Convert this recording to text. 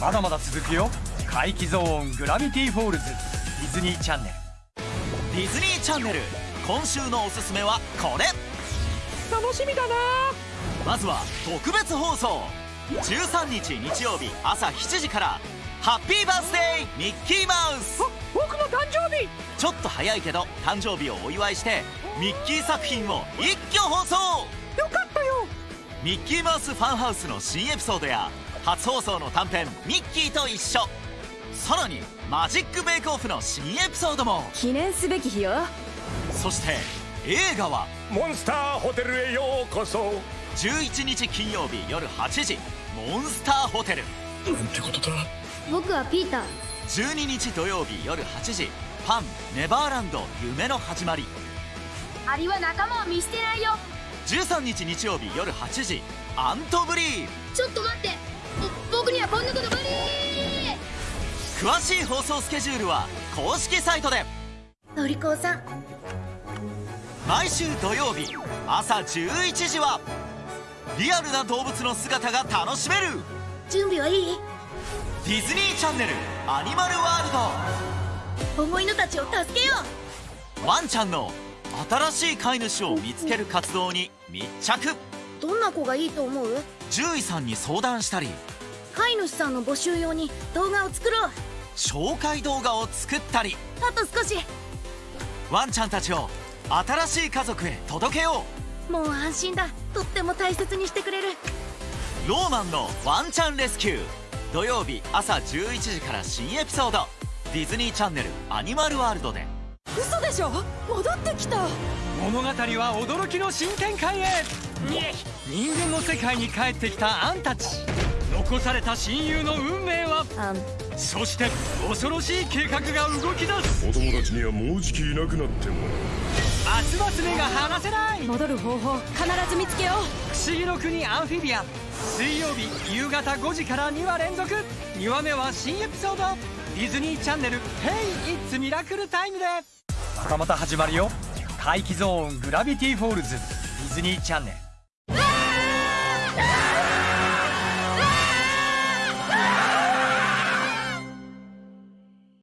まだまだ続くよ。怪奇ゾーングラビティフォールズ。ディズニーチャンネル。ディズニーチャンネル今週のおすすめはこれ。楽しみだな。まずは特別放送。13日日曜日朝7時から。ハッピーバースデーミッキーマウス。ちょっと早いけど誕生日をお祝いしてミッキー作品を一挙放送！よかったよ。ミッキーマウスファンハウスの新エピソードや初放送の短編「ミッキーと一緒」さらにマジックベイクオフの新エピソードも。記念すべき日よ。そして映画はモンスターホテルへようこそ。11日金曜日夜8時「モンスターホテル」なんてことだ。僕はピーター。12日土曜日夜8時「パンネバーランド夢の始まり。アリは仲間を見捨てないよ」13日日曜日夜8時「アントブリー。ちょっと待って。僕にはこんなこと無理」詳しい放送スケジュールは公式サイトで。のりこさん。毎週土曜日朝11時はリアルな動物の姿が楽しめる。準備はいい？ディズニーチャンネルアニマルワール保護犬たちを助けよドワンちゃんの新しい飼い主を見つける活動に密着。うどんな子がいいと思う？獣医さんに相談したり。飼い主さんの募集用に動画を作ろう。紹介動画を作ったり。あと少し。ワンちゃんたちを新しい家族へ届けよもう安心だ。とっても大切にしてくれる。うローマンのワンちゃんレスキュー。土曜日朝11時から新エピソードディズニーチャンネルアニマルワールドで。嘘でしょ？戻ってきた。物語は驚きの新展開へ。人間の世界に帰ってきたアンたち。残された親友の運命は？あん。そして恐ろしい計画が動き出す。お友達にはもうじきいなくなっても。ますます目が離せない。戻る方法必ず見つけよ不思議の国アンフィビア。ン水曜日夕方5時から2話連続。2話目は新エピソードディズニーチャンネル「Hey! It's Miracle Time」でまたまた始まるよ怪奇ゾーングラビティフォールズディズニーチャンネル